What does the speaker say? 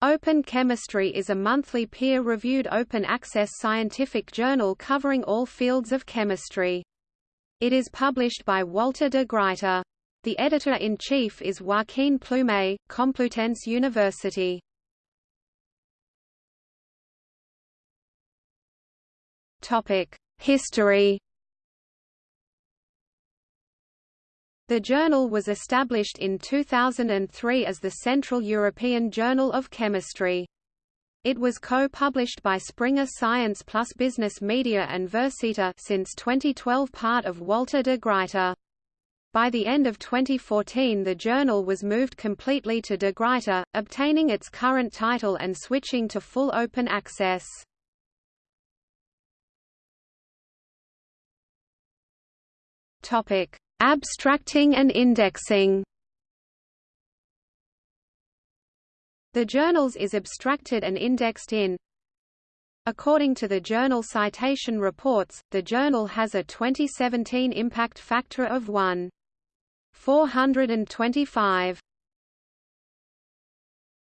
Open Chemistry is a monthly peer-reviewed open-access scientific journal covering all fields of chemistry. It is published by Walter de Gruyter. The editor-in-chief is Joaquin Plumet, Complutense University. History The journal was established in 2003 as the Central European Journal of Chemistry. It was co-published by Springer Science plus Business Media and Versita since 2012 part of Walter de Gruyter. By the end of 2014 the journal was moved completely to de Gruyter, obtaining its current title and switching to full open access. Topic: Abstracting and indexing. The journals is abstracted and indexed in. According to the Journal Citation Reports, the journal has a 2017 impact factor of 1.425.